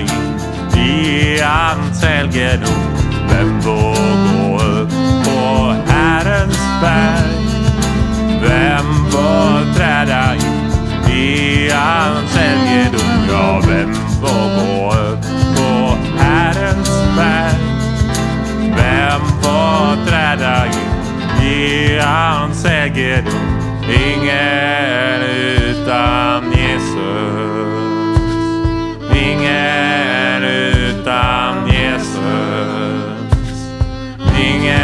in i hans helgedom? Vem får gå upp på Herrens berg? Vem får träda in i hans helgedom? Ja, vem får gå upp på Herrens berg? Vem får träda in i hans helgedom? Ingen utan Nothing.